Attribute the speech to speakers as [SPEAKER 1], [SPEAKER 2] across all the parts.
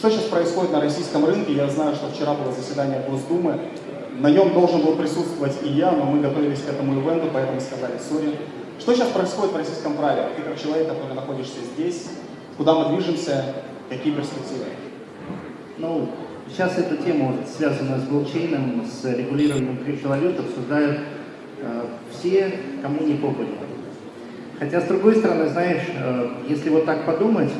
[SPEAKER 1] Что сейчас происходит на российском рынке? Я знаю, что вчера было заседание Госдумы. На нем должен был присутствовать и я, но мы готовились к этому ивенту, поэтому сказали сори. Что сейчас происходит в российском праве? Ты как человек, который находишься здесь, куда мы движемся, какие перспективы?
[SPEAKER 2] Ну, сейчас эта тема, связанная с блокчейном, с регулированием криптовалют, обсуждают э, все, кому не попадет. Хотя, с другой стороны, знаешь, э, если вот так подумать,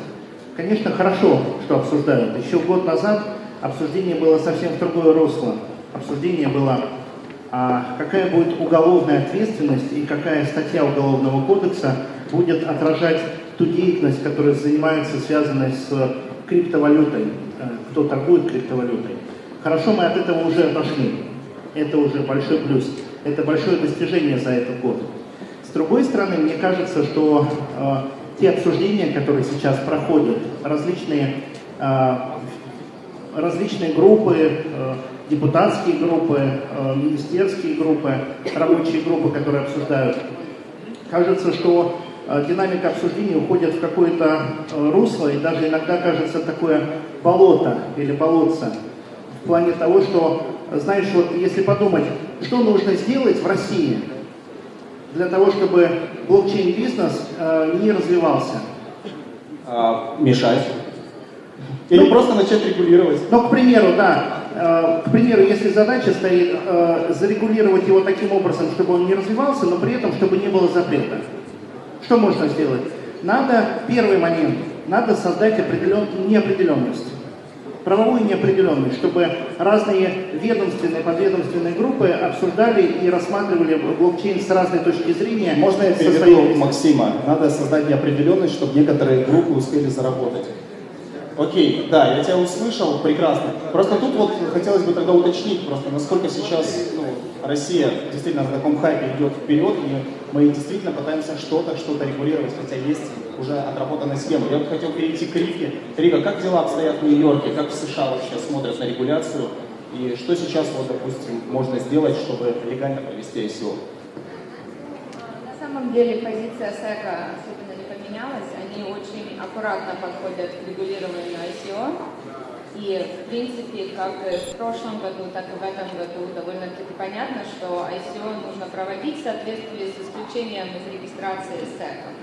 [SPEAKER 2] конечно, хорошо, что обсуждают. Еще год назад обсуждение было совсем в другое русло. Обсуждение было, а какая будет уголовная ответственность и какая статья Уголовного кодекса будет отражать ту деятельность, которая занимается, связанной с криптовалютой, э, кто торгует криптовалютой. Хорошо, мы от этого уже отошли. Это уже большой плюс. Это большое достижение за этот год. С другой стороны, мне кажется, что э, те обсуждения, которые сейчас проходят, различные, э, различные группы, э, депутатские группы, э, министерские группы, рабочие группы, которые обсуждают, кажется, что э, динамика обсуждения уходит в какое-то русло, и даже иногда кажется такое болото или болотце. В плане того, что, знаешь, вот если подумать, что нужно сделать в России – для того, чтобы блокчейн-бизнес э, не развивался?
[SPEAKER 1] А, мешать. Или ну, просто начать регулировать.
[SPEAKER 2] Ну, к примеру, да. Э, к примеру, если задача стоит э, зарегулировать его таким образом, чтобы он не развивался, но при этом, чтобы не было запрета. Что можно сделать? Надо, первый момент, надо создать определен, неопределенность правовую неопределенность, чтобы разные ведомственные, подведомственные группы обсуждали и рассматривали блокчейн с разной точки зрения.
[SPEAKER 1] Можно я переведу Максима? Надо создать неопределенность, чтобы некоторые группы успели заработать. Окей, да, я тебя услышал, прекрасно. Просто тут вот хотелось бы тогда уточнить просто, насколько сейчас ну, Россия действительно на таком хайпе идет вперед, и мы действительно пытаемся что-то, что-то регулировать, хотя есть уже отработанная схема. Я бы хотел перейти к Рике. Рика, как дела обстоят в Нью-Йорке, как в США вообще смотрят на регуляцию, и что сейчас, вот, допустим, можно сделать, чтобы легально провести ICO?
[SPEAKER 3] На самом деле позиция СЭКа особенно не поменялась. Они очень аккуратно подходят к регулированию ICO. И, в принципе, как в прошлом году, так и в этом году довольно-таки понятно, что ICO нужно проводить в соответствии с исключением из регистрации СЭКа.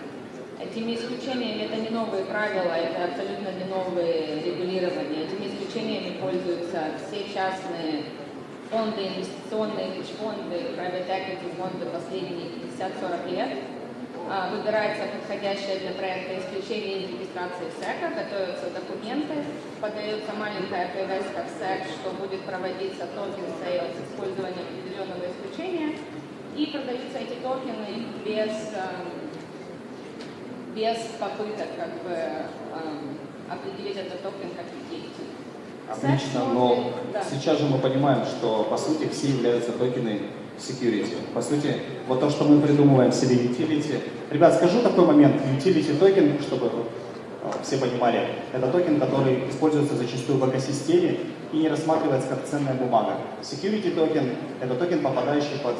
[SPEAKER 3] Этими исключениями, это не новые правила, это абсолютно не новые регулирования. Этими исключениями пользуются все частные фонды, инвестиционные хедж-фонды, private equity фонды последние 50-40 лет. А, выбирается подходящее для проекта исключение из регистрации SEC а, готовятся документы, подается маленькая привязка в SEC, что будет проводиться token sale с использованием определенного исключения, и продаются эти токены без, эм, без попыток как бы, эм, определить этот токен как utility.
[SPEAKER 1] Отлично, но да. сейчас же мы понимаем, что по сути все являются токены security. По сути, вот то, что мы придумываем себе utility. Ребят, скажу такой момент. Utility токен, чтобы э, все понимали, это токен, который используется зачастую в экосистеме и не рассматривается как ценная бумага. Security токен – это токен, попадающий под,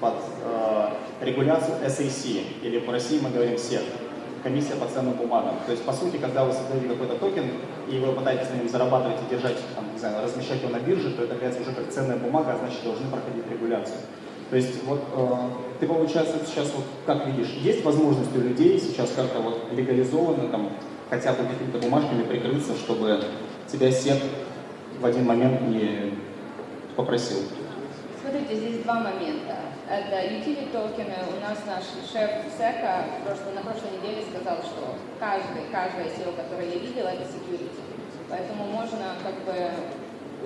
[SPEAKER 1] под э, регуляцию SEC, или по России мы говорим SEC комиссия по ценным бумагам. То есть, по сути, когда вы создаете какой-то токен, и вы пытаетесь на нем зарабатывать и держать, там, не знаю, размещать его на бирже, то это является уже как ценная бумага, а значит, должны проходить регуляцию. То есть, вот, э, ты, получается, сейчас, вот, как видишь, есть возможность у людей сейчас как-то вот легализованно, там, хотя бы какими-то бумажками прикрыться, чтобы тебя сет в один момент не попросил?
[SPEAKER 3] Смотрите, здесь два момента. Это utility токены. У нас наш шеф СЭКа на прошлой неделе сказал, что каждый, каждое SEO, которое я видела, это security. Поэтому можно как бы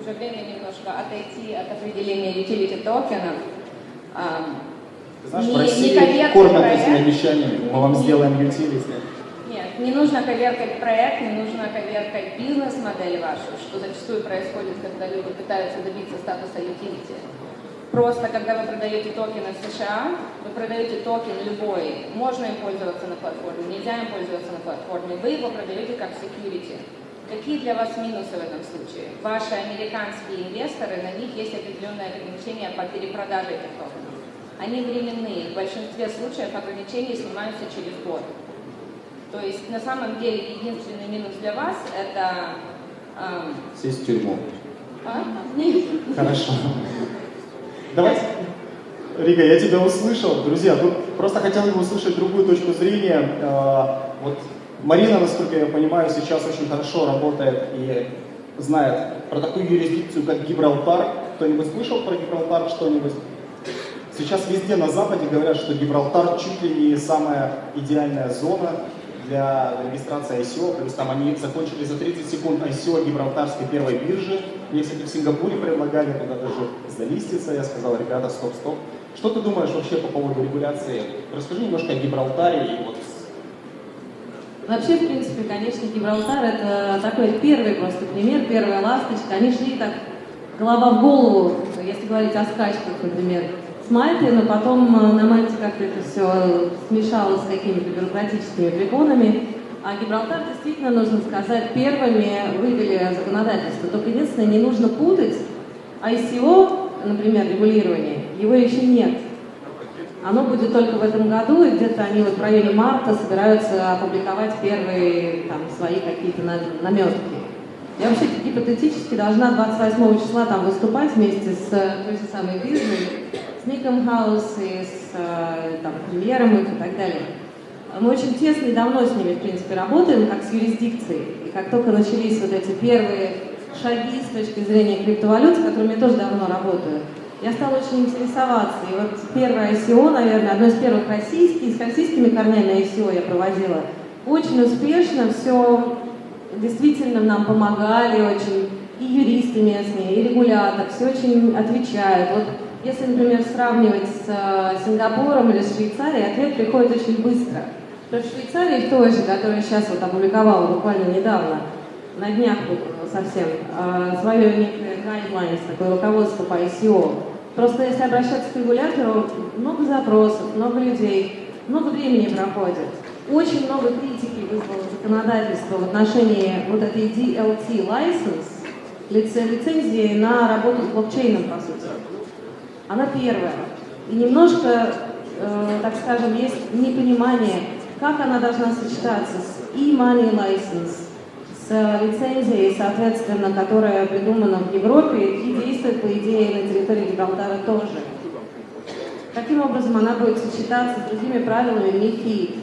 [SPEAKER 3] уже время немножко отойти от определения utility токенов.
[SPEAKER 1] Ты знаешь, не, в России не кормят этими обещаниями, мы вам не, сделаем utility.
[SPEAKER 3] Нет, не нужно коверкать проект, не нужно коверкать бизнес-модель вашу, что зачастую происходит, когда люди пытаются добиться статуса utility. Просто, когда вы продаете токены в США, вы продаете токен любой, можно им пользоваться на платформе, нельзя им пользоваться на платформе, вы его продаете как security. Какие для вас минусы в этом случае? Ваши американские инвесторы, на них есть определенные ограничения по перепродаже этих токенов. Они временные, в большинстве случаев ограничения снимаются через год. То есть на самом деле единственный минус для вас это А,
[SPEAKER 1] Сесть в тюрьму.
[SPEAKER 3] а? Нет.
[SPEAKER 1] Хорошо. Давайте. Рига, я тебя услышал. Друзья, тут просто хотел бы услышать другую точку зрения. А, Вот Марина, насколько я понимаю, сейчас очень хорошо работает и знает про такую юрисдикцию, как Гибралтар. Кто-нибудь слышал про Гибралтар что-нибудь? Сейчас везде на Западе говорят, что Гибралтар чуть ли не самая идеальная зона для регистрации ICO, плюс там они закончили за 30 секунд ICO Гибралтарской первой биржи. Мне, кстати, в Сингапуре предлагали туда даже залиститься. Я сказал, ребята, стоп, стоп. Что ты думаешь вообще по поводу регуляции? Расскажи немножко о Гибралтаре и вот
[SPEAKER 4] Вообще, в принципе, конечно, Гибралтар это такой первый просто пример, первая ласточка. Они шли так голова в голову, если говорить о скачках, например, с Мальты, но потом э, на Мальте как-то это все смешалось с какими-то бюрократическими препонами. А Гибралтар действительно, нужно сказать, первыми вывели законодательство. Только единственное, не нужно путать ICO, например, регулирование, его еще нет. Оно будет только в этом году, и где-то они вот в районе марта собираются опубликовать первые там, свои какие-то наметки. Я вообще гипотетически должна 28 числа там выступать вместе с той же самой биржей, с Ником Хаус и с э, там, премьером их и так далее. Мы очень тесно и давно с ними, в принципе, работаем, как с юрисдикцией. И как только начались вот эти первые шаги с точки зрения криптовалют, с которыми я тоже давно работаю, я стала очень интересоваться. И вот первое ICO, наверное, одно из первых российских, с российскими корнями ICO я проводила, очень успешно, все действительно нам помогали очень, и юристы местные, и регулятор, все очень отвечают. Вот если, например, сравнивать с э, Сингапуром или с Швейцарией, ответ приходит очень быстро. То в Швейцарии, в которая сейчас вот опубликовала буквально недавно, на днях совсем, э, свое некое guidelines, такое руководство по ICO. Просто если обращаться к регулятору, много запросов, много людей, много времени проходит. Очень много критики вызвало законодательство в отношении вот этой DLT license, лицензии на работу с блокчейном, по сути. Она первая. И немножко, э, так скажем, есть непонимание, как она должна сочетаться с e-money license, с лицензией, соответственно, которая придумана в Европе и действует, по идее, на территории Гибралтара тоже. Каким образом она будет сочетаться с другими правилами МИФИД?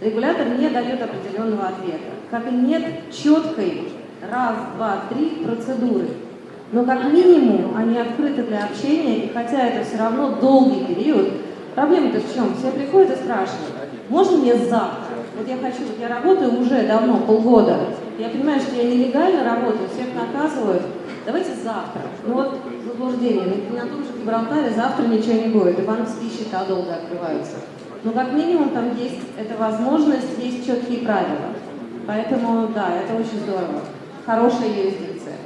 [SPEAKER 4] Регулятор не дает определенного ответа. Как и нет четкой раз, два, три процедуры. Но как минимум они открыты для общения, и хотя это все равно долгий период, проблема-то в чем? Все приходят и спрашивают, можно мне завтра? Вот я хочу, вот я работаю уже давно, полгода, я понимаю, что я нелегально работаю, всех наказывают, давайте завтра. Ну вот заблуждение, на, на том же Гибралтаре завтра ничего не будет, и банковские счета долго открываются. Но как минимум там есть эта возможность, есть четкие правила. Поэтому, да, это очень здорово. Хорошая юрисдикция.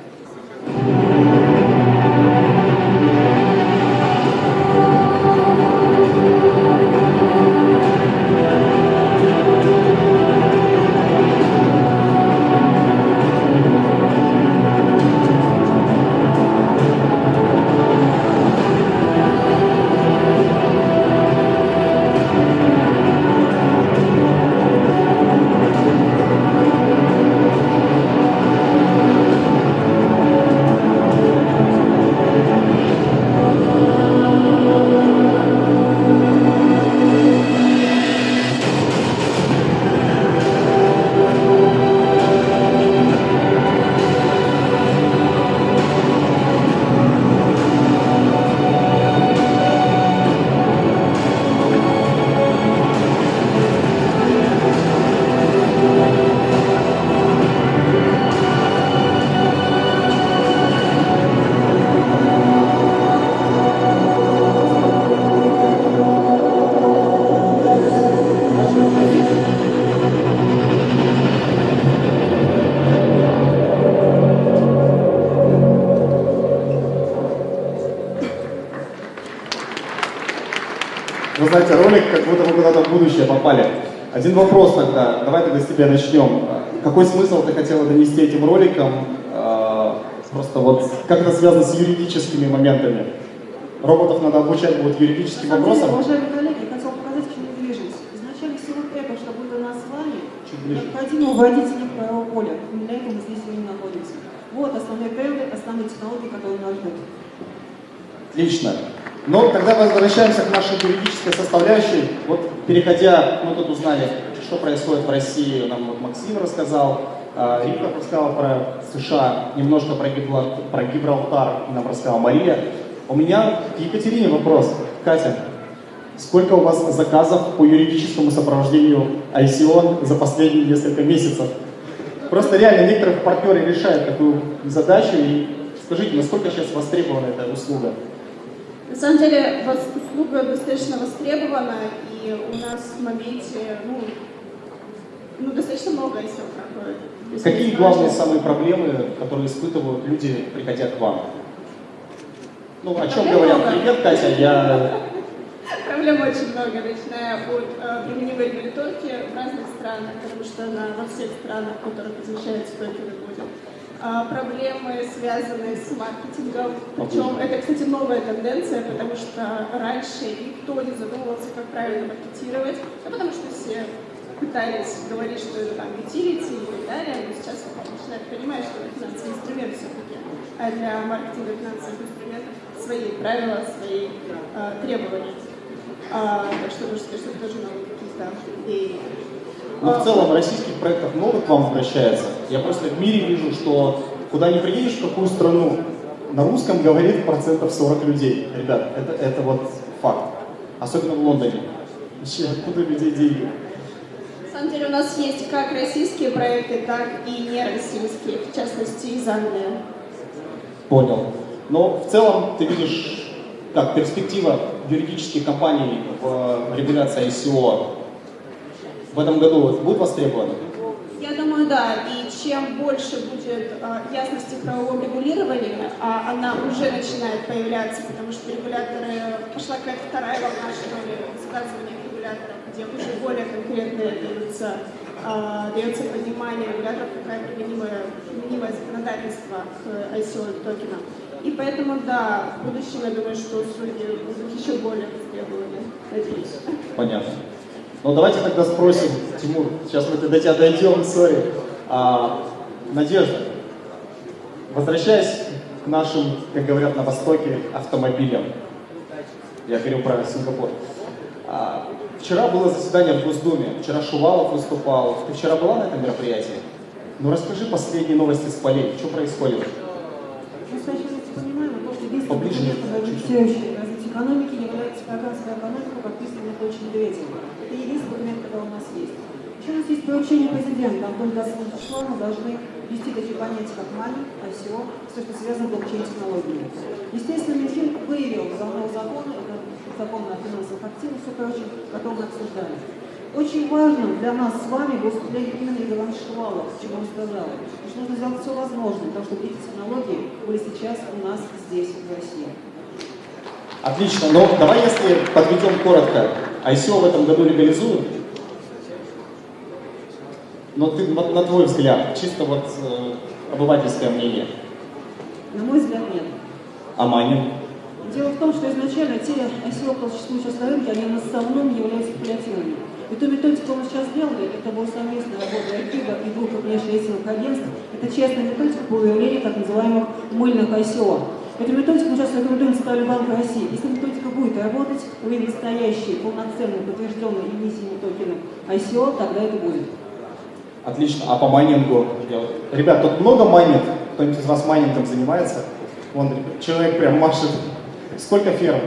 [SPEAKER 1] Один вопрос тогда, давай тогда с тебя начнем. Какой смысл ты хотела донести этим роликом? А, просто вот как это связано с юридическими моментами? Роботов надо обучать будет юридическим
[SPEAKER 5] На самом деле,
[SPEAKER 1] вопросам?
[SPEAKER 5] уважаемые коллеги, я хотела показать, к чему движемся. Изначально всего этого, чтобы было нас с вами, необходимо вводить некое поля. И для этого мы здесь сегодня находимся. Вот основные тренды, основные технологии, которые нас ждут.
[SPEAKER 1] Отлично. Но тогда возвращаемся к нашей юридической составляющей. Вот переходя, мы тут узнали, что происходит в России, нам вот Максим рассказал, а, Рика рассказал про США, немножко про, Гибралтар, про Гибралтар нам рассказала Мария. У меня к Екатерине вопрос. Катя, сколько у вас заказов по юридическому сопровождению ICO за последние несколько месяцев? Просто реально некоторые партнеры решают такую задачу. И скажите, насколько сейчас востребована эта услуга?
[SPEAKER 6] На самом деле услуга достаточно востребована, и у нас в моменте ну, ну, достаточно много ICO проходит.
[SPEAKER 1] Какие главные самые проблемы, которые испытывают люди, приходя к вам? Ну, о чем говорят? Привет, Катя, я...
[SPEAKER 6] Проблем очень много, начиная от э, применимой регуляторки в разных странах, потому что она во всех странах, в которых изучается токены будет. А, проблемы, связанные с маркетингом. Причем это, кстати, новая тенденция, потому что раньше никто не задумывался, как правильно маркетировать, а потому что все пытались говорить, что это там utility и так далее, но сейчас начинают понимать, что финансовый инструмент все-таки, а для маркетинга финансовых инструментов свои правила, свои э, требования. А, так что сказать, что тоже новые какие-то идеи.
[SPEAKER 1] Ну, в целом, российских проектов много к вам обращается. Я просто в мире вижу, что куда ни приедешь, в какую страну, на русском говорит процентов 40 людей. Ребят, это, это вот факт. Особенно в Лондоне. Вообще, откуда людей деньги?
[SPEAKER 6] самом деле у нас есть как российские проекты, так и нероссийские, в частности из Англии.
[SPEAKER 1] Понял. Но в целом ты видишь, как перспектива юридических компаний в регуляции ICO в этом году будет востребована?
[SPEAKER 6] Я думаю, да. И чем больше будет а, ясности в правовом регулировании, а она уже начинает появляться, потому что регуляторы, пошла какая-то вторая волна, что ли, высказывания регуляторов, где уже более конкретно дается, а, дается понимание регуляторов, какое применимое, применимое законодательство к ICO токенам. И поэтому, да, в будущем, я думаю, что услуги будут еще более востребованы. Надеюсь.
[SPEAKER 1] Понятно. Ну, давайте тогда спросим, Тимур, сейчас мы до тебя дойдем, сори. А, Надежда, возвращаясь к нашим, как говорят на Востоке, автомобилям, я говорю про Сингапур. А, Вчера было заседание в Госдуме, вчера Шувалов выступал. Ты вчера была на этом мероприятии? Ну расскажи последние новости с полей, что происходит?
[SPEAKER 5] Мы сначала понимаем, что единственное
[SPEAKER 1] Поближе.
[SPEAKER 5] объективирующее развитие экономики является программская экономика, подписанная очень медведевым. Это единственный документ, который у нас есть. Еще у нас есть поручение президента, Антон Гасович число мы должны ввести такие понятия, как мани, ICO, все, что связано с блокчейн-технологиями. Естественно, Минфин выявил законного закона, это закон о финансовых активах, все прочее, потом мы обсуждали. Очень важно для нас с вами выступление именно Ивана Шувалова, чего он сказал. Что нужно сделать все возможное, потому что эти технологии были сейчас у нас здесь, в России.
[SPEAKER 1] Отлично, но давай если подведем коротко. ICO в этом году легализуют? Но ты, на твой взгляд, чисто вот э, обывательское мнение.
[SPEAKER 5] На мой взгляд, нет.
[SPEAKER 1] А майнинг?
[SPEAKER 5] Дело в том, что изначально те ICO, которые существуют сейчас на рынке, они в основном являются спекулятивными. И ту методику, которую мы сейчас сделали, это была совместная работа Айкида и двух крупнейших рейтинговых агентств. Это честная методика по выявлению так называемых мыльных ICO. Эту методику мы сейчас рекомендуем Центральный банк России. Если методика будет работать, выявить настоящие, полноценные, подтвержденные эмиссиями токены ICO, тогда это будет.
[SPEAKER 1] Отлично. А по майнингу? Ребят, тут много майнит? Кто-нибудь из вас майнингом занимается? Вон человек прям машет Сколько ферм?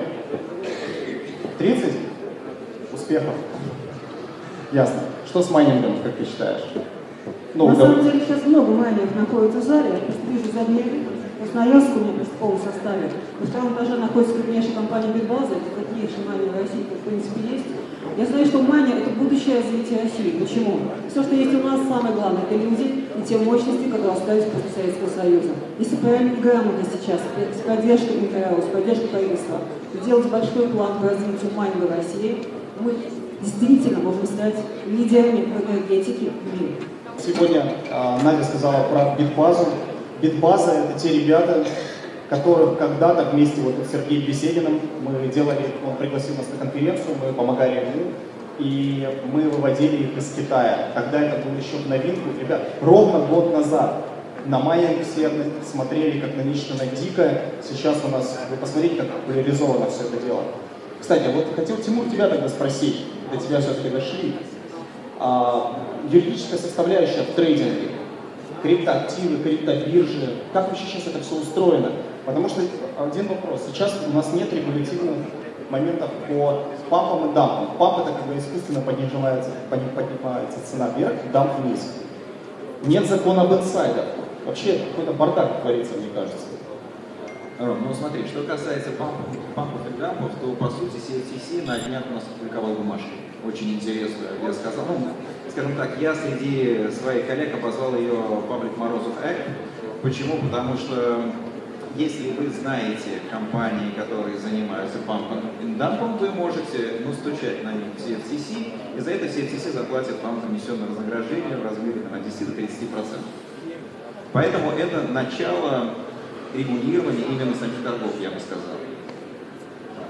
[SPEAKER 1] 30? Успехов. Ясно. Что с майнингом, как ты считаешь?
[SPEAKER 5] Ну, На самом деле сейчас много майнеров находится в зале. Вижу задний вид. Красноярск у меня в полном составе. На втором этаже находится крупнейшая компания Битбаза. Это крупнейший майнер в России, в принципе, есть. Я знаю, что майнер – это будущее развитие России. Почему? Все, что есть у нас, самое главное – это люди и те мощности, которые остались после Советского Союза. Если правильно грамотно сейчас, с поддержкой МКРО, с поддержкой правительства, сделать большой план по развитию майнинга в России, мы действительно можем стать лидерами в энергетике в мире.
[SPEAKER 1] Сегодня э, Надя сказала про битбазу. Битбаза – это те ребята, которых когда-то вместе вот с Сергеем Бесединым мы делали, он пригласил нас на конференцию, мы помогали ему и мы выводили их из Китая. Тогда это было еще в новинку. Ребят, ровно год назад на Майя все смотрели как на нечто на дикое. Сейчас у нас, вы посмотрите, как популяризовано все это дело. Кстати, вот хотел Тимур тебя тогда спросить, до тебя все-таки дошли. А, юридическая составляющая в трейдинге, криптоактивы, криптобиржи, как вообще сейчас это все устроено? Потому что один вопрос, сейчас у нас нет регулятивных моментов по пампам и дампам. Памп это когда искусственно поднимается, поднимается цена вверх, дамп вниз. Нет закона об инсайдах. Вообще какой-то бардак творится, мне кажется.
[SPEAKER 7] Ром, ну смотри, что касается пампов, и дампов, то по сути CFTC на днях у нас опубликовал бумажку. Очень интересную, я сказал. Ну, скажем так, я среди своих коллег обозвал ее Public Морозов Act. Почему? Потому что если вы знаете компании, которые занимаются пампом и дампом, вы можете ну, стучать на них в CFTC, и за это CFTC заплатит вам комиссионное вознаграждение в размере от 10 до 30%. Поэтому это начало регулирования именно самих торгов, я бы сказал.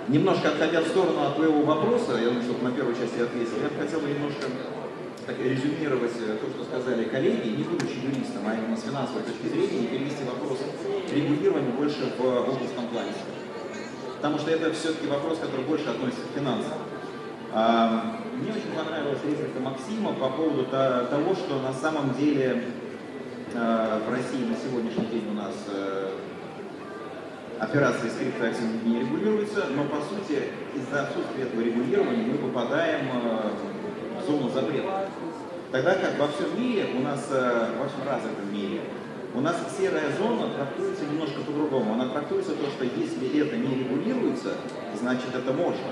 [SPEAKER 7] Немножко отходя в сторону от твоего вопроса, я думаю, что на первую часть я ответил, я бы хотел бы немножко так, резюмировать э, то, что сказали коллеги, не будучи юристом, а именно с финансовой точки зрения, и перевести вопрос регулирования больше в область комплайнса. Потому что это все-таки вопрос, который больше относится к финансам. А, мне очень понравилась реплика Максима по поводу того, что на самом деле а, в России на сегодняшний день у нас э, операции с криптоактивами не регулируются, но по сути из-за отсутствия этого регулирования мы попадаем э, зону запрета. Тогда как во всем мире, у нас, э, во всем развитом мире, у нас серая зона трактуется немножко по-другому. Она трактуется то, что если это не регулируется, значит это можно.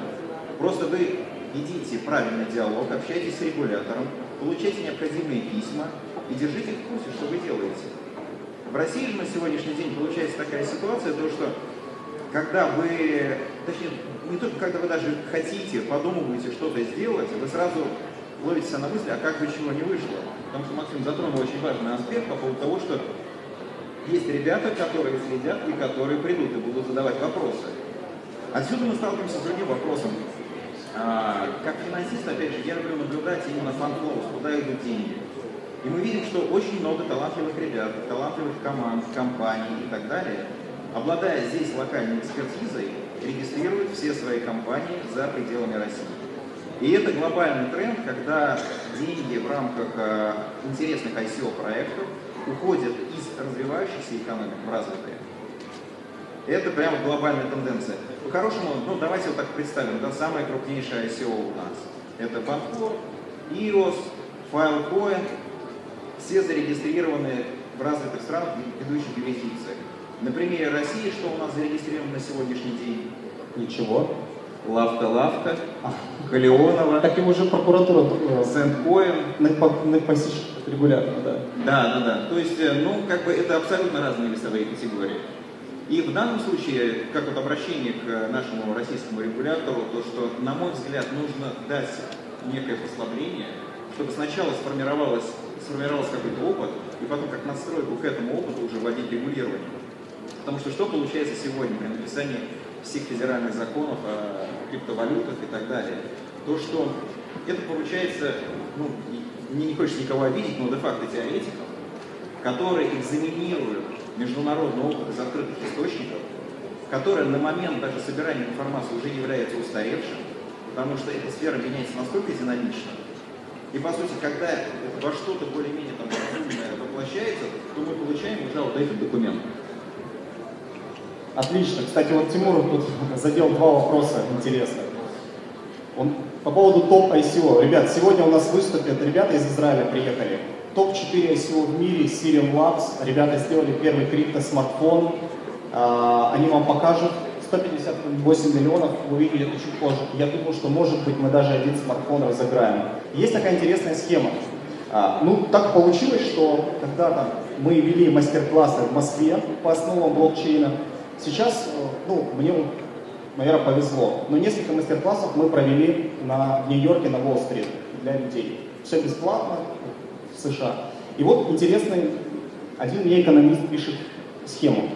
[SPEAKER 7] Просто вы ведите правильный диалог, общайтесь с регулятором, получайте необходимые письма и держите в курсе, что вы делаете. В России же на сегодняшний день получается такая ситуация, то что когда вы, точнее, не только когда вы даже хотите, подумываете что-то сделать, вы сразу ловите себя на мысли, а как бы чего не вышло. Потому что Максим затронул очень важный аспект по поводу того, что есть ребята, которые следят и которые придут и будут задавать вопросы. Отсюда мы сталкиваемся с другим вопросом. А, как финансист, опять же, я люблю наблюдать именно fund flows, куда идут деньги. И мы видим, что очень много талантливых ребят, талантливых команд, компаний и так далее, обладая здесь локальной экспертизой, регистрируют все свои компании за пределами России. И это глобальный тренд, когда деньги в рамках э, интересных ICO-проектов уходят из развивающихся экономик в развитые. Это прямо глобальная тенденция. По-хорошему, ну давайте вот так представим, да, самое крупнейшее ICO у нас. Это Банкор, EOS, Filecoin, все зарегистрированы в развитых странах ведущих юрисдикциях. На примере России, что у нас зарегистрировано на сегодняшний день?
[SPEAKER 1] Ничего.
[SPEAKER 7] Лавка-лавка, Халионова.
[SPEAKER 1] Так его уже прокуратура
[SPEAKER 7] э, Сент-Коин.
[SPEAKER 1] На, на посещ регулярно, да.
[SPEAKER 7] Да, да, да. То есть, э, ну, как бы это абсолютно разные весовые категории. И в данном случае, как вот обращение к нашему российскому регулятору, то, что, на мой взгляд, нужно дать некое послабление, чтобы сначала сформировалось, сформировался какой-то опыт, и потом как настройку к этому опыту уже вводить регулирование. Потому что что получается сегодня при написании всех федеральных законов о криптовалютах и так далее, то, что это получается, ну, мне не хочется никого обидеть, но де-факто теоретиков, которые экзаменируют международный опыт из открытых источников, который на момент даже собирания информации уже является устаревшим, потому что эта сфера меняется настолько динамично, и по сути, когда во что-то более-менее там разумное воплощается, то мы получаем уже вот этот документ.
[SPEAKER 1] Отлично. Кстати, вот Тимур тут задел два вопроса интересных. Он по поводу топ ICO. Ребят, сегодня у нас выступят ребята из Израиля приехали. Топ-4 ICO в мире, Sirium Labs. Ребята сделали первый крипто-смартфон. А, они вам покажут. 158 миллионов, вы увидите это чуть позже. Я думаю, что может быть мы даже один смартфон разыграем. Есть такая интересная схема. А, ну, так получилось, что когда-то мы вели мастер-классы в Москве по основам блокчейна, Сейчас, э, ну, мне, наверное, повезло, но несколько мастер-классов мы провели на, Нью-Йорке на Уолл-стрит для людей. Все бесплатно в США. И вот интересный, один мне экономист пишет схему.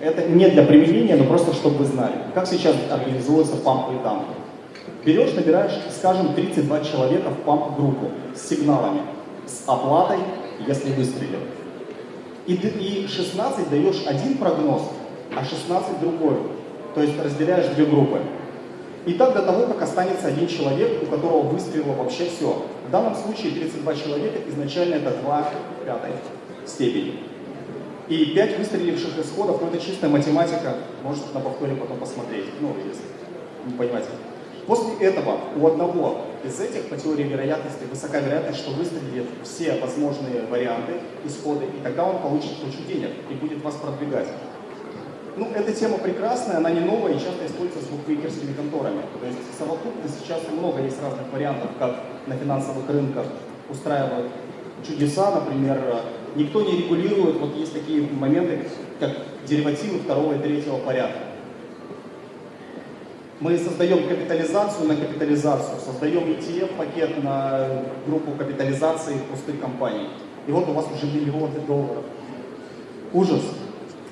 [SPEAKER 1] Это не для применения, но просто чтобы вы знали, как сейчас организуется памп и дамп. Берешь, набираешь, скажем, 32 человека в памп-группу с сигналами, с оплатой, если выстрелил. И, и 16 даешь один прогноз, а 16 другой. То есть разделяешь две группы. И так до того, как останется один человек, у которого выстрелило вообще все. В данном случае 32 человека, изначально это 2 пятой степени. И 5 выстреливших исходов, ну это чистая математика, можете на повторе потом посмотреть, ну если не понимаете. После этого у одного из этих по теории вероятности высока вероятность, что выстрелит все возможные варианты исхода, и тогда он получит кучу денег и будет вас продвигать. Ну, эта тема прекрасная, она не новая и часто используется с букмекерскими конторами. То есть совокупно сейчас много есть разных вариантов, как на финансовых рынках устраивают чудеса, например, никто не регулирует, вот есть такие моменты, как деривативы второго и третьего порядка. Мы создаем капитализацию на капитализацию, создаем ETF-пакет на группу капитализации пустых компаний. И вот у вас уже миллионы долларов. Ужас.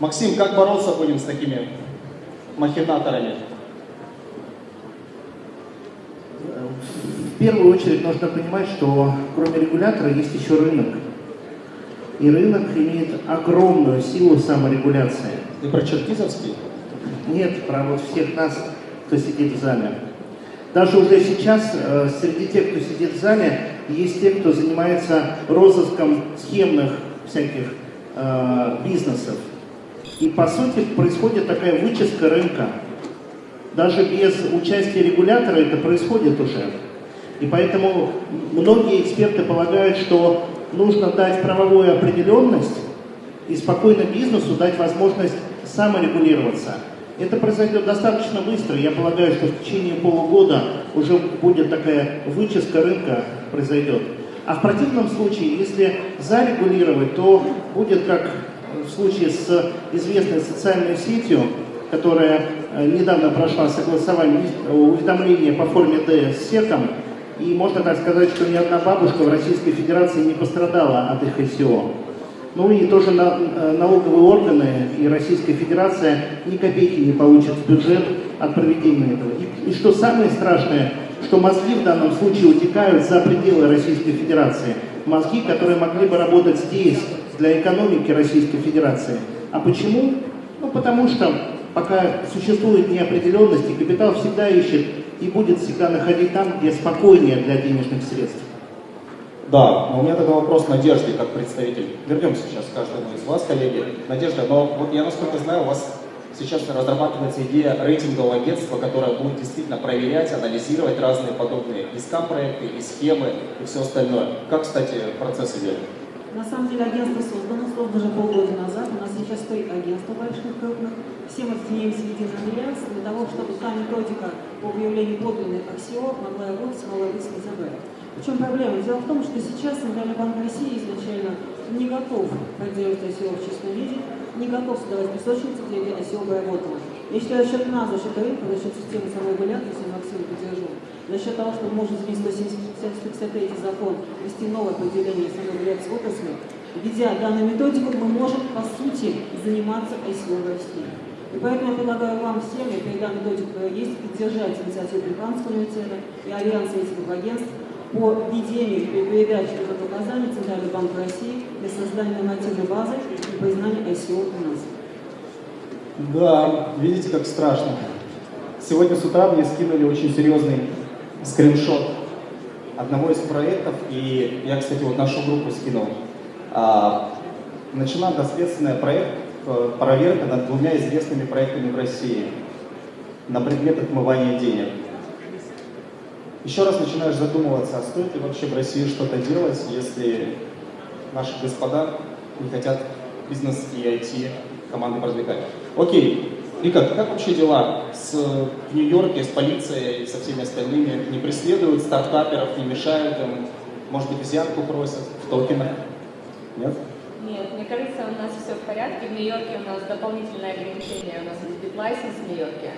[SPEAKER 1] Максим, как бороться будем с такими махинаторами?
[SPEAKER 2] В первую очередь нужно понимать, что кроме регулятора есть еще рынок. И рынок имеет огромную силу саморегуляции.
[SPEAKER 1] Ты про Черкизовский?
[SPEAKER 2] Нет, про вот всех нас, кто сидит в зале. Даже уже сейчас э, среди тех, кто сидит в зале, есть те, кто занимается розыском схемных всяких э, бизнесов. И по сути происходит такая вычистка рынка. Даже без участия регулятора это происходит уже. И поэтому многие эксперты полагают, что нужно дать правовую определенность и спокойно бизнесу дать возможность саморегулироваться. Это произойдет достаточно быстро. Я полагаю, что в течение полугода уже будет такая вычистка рынка произойдет. А в противном случае, если зарегулировать, то будет как случае с известной социальной сетью, которая э, недавно прошла согласование уведомления по форме D с СЕКом, и можно так сказать, что ни одна бабушка в Российской Федерации не пострадала от их ICO. Ну и тоже на, э, налоговые органы и Российская Федерация ни копейки не получат в бюджет от проведения этого. И, и что самое страшное, что мозги в данном случае утекают за пределы Российской Федерации. Мозги, которые могли бы работать здесь, для экономики Российской Федерации. А почему? Ну, потому что пока существует неопределенность, и капитал всегда ищет и будет всегда находить там, где спокойнее для денежных средств.
[SPEAKER 1] Да, но у меня тогда вопрос Надежде, как представитель. Вернемся сейчас к каждому из вас, коллеги. Надежда, но вот я насколько знаю, у вас сейчас разрабатывается идея рейтингового агентства, которое будет действительно проверять, анализировать разные подобные и скам-проекты, и схемы, и все остальное. Как, кстати, процесс идет?
[SPEAKER 5] На самом деле агентство создано, создано уже полгода назад. У нас сейчас стоит агентство больших, крупных. Все мы стремимся в единый альянс для того, чтобы та методика по выявлению подлинных аксиом могла работать, могла быть СНЗБ. В чем проблема? Дело в том, что сейчас Центральный банк России изначально не готов поддерживать ICO в чистом виде, не готов создавать песочницы, где ICO бы работало. Я считаю, за счет нас, за счет рынка, за счет системы саморегуляции, если Максим поддержу, за счет того, что мы можем изменить 173 закон, ввести новое определение саморегуляции отрасли, введя данную методику, мы можем, по сути, заниматься ICO в России. И поэтому я предлагаю вам всем, и когда методика есть, поддержать инициативу Британского университета и Альянса этих агентств по введению и передаче показаний Центральный банк России для создания нормативной базы и признания ICO у нас.
[SPEAKER 1] Да, видите, как страшно. Сегодня с утра мне скинули очень серьезный скриншот одного из проектов, и я, кстати, вот нашу группу скинул. А, начала доследственный проект, э, проверка над двумя известными проектами в России на предмет отмывания денег. Еще раз начинаешь задумываться, а стоит ли вообще в России что-то делать, если наши господа не хотят бизнес и IT команды продвигать. Окей, Рика, как вообще дела с, в Нью-Йорке, с полицией и со всеми остальными? Не преследуют стартаперов, не мешают им? Может быть, взятку просят в токенах? Нет?
[SPEAKER 3] Нет, мне кажется, у нас все в порядке. В Нью-Йорке у нас дополнительное ограничение, у нас есть битлайсенс в Нью-Йорке.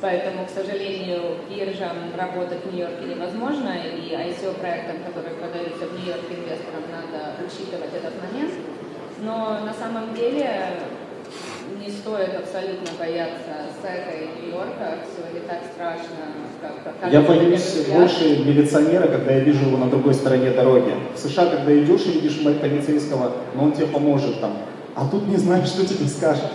[SPEAKER 3] Поэтому, к сожалению, биржам работать в Нью-Йорке невозможно, и ICO-проектам, которые продаются в Нью-Йорке инвесторам, надо учитывать этот момент. Но на самом деле не стоит абсолютно бояться Сека и Нью-Йорка, все не так страшно, как, как
[SPEAKER 1] Я боюсь больше милиционера, когда я вижу его на другой стороне дороги. В США, когда идешь и видишь полицейского, но он тебе поможет там, а тут не знаешь, что тебе скажет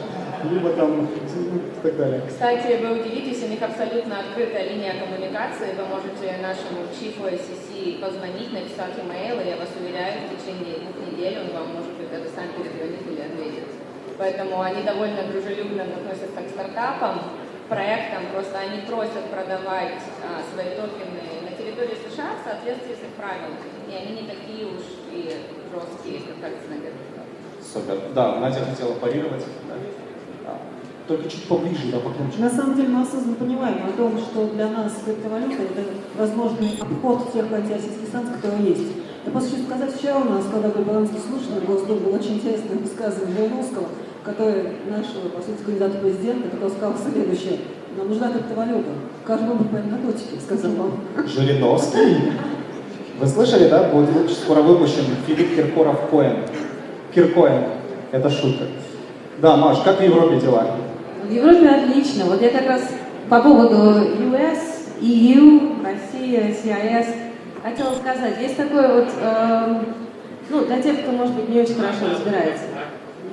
[SPEAKER 1] либо там и так далее.
[SPEAKER 3] Кстати, вы удивитесь, у них абсолютно открытая линия коммуникации. Вы можете нашему чифу ICC позвонить, написать имейл, и я вас уверяю, в течение двух недель он вам может это сам перезвонить. Поэтому они довольно дружелюбно относятся к стартапам, проектам, просто они просят продавать а, свои токены на территории США в соответствии с их правилами. И они не такие уж и жесткие, как кажется на
[SPEAKER 1] Супер. Да, Надя хотела парировать. Да. Только чуть поближе, да, погромче.
[SPEAKER 5] На самом деле мы осознанно понимаем о том, что для нас криптовалюта это возможный обход тех антиосетских санкций, которые есть. Я просто хочу сказать, вчера у нас, когда был баланский слушатель, Госдумы, было очень интересное высказывание Жириновского, который нашего, по сути, кандидата президента, который сказал следующее. Нам нужна криптовалюта. Каждый выбор по наркотики, сказал он.
[SPEAKER 1] Жириновский? Вы слышали, да? Будет скоро выпущен Филипп Киркоров Коэн. Киркоин. Это шутка. Да, Маш, как в Европе дела?
[SPEAKER 4] В Европе отлично. Вот я как раз по поводу US, EU, Россия, CIS хотела сказать. Есть такой вот, э, ну, для тех, кто, может быть, не очень хорошо разбирается,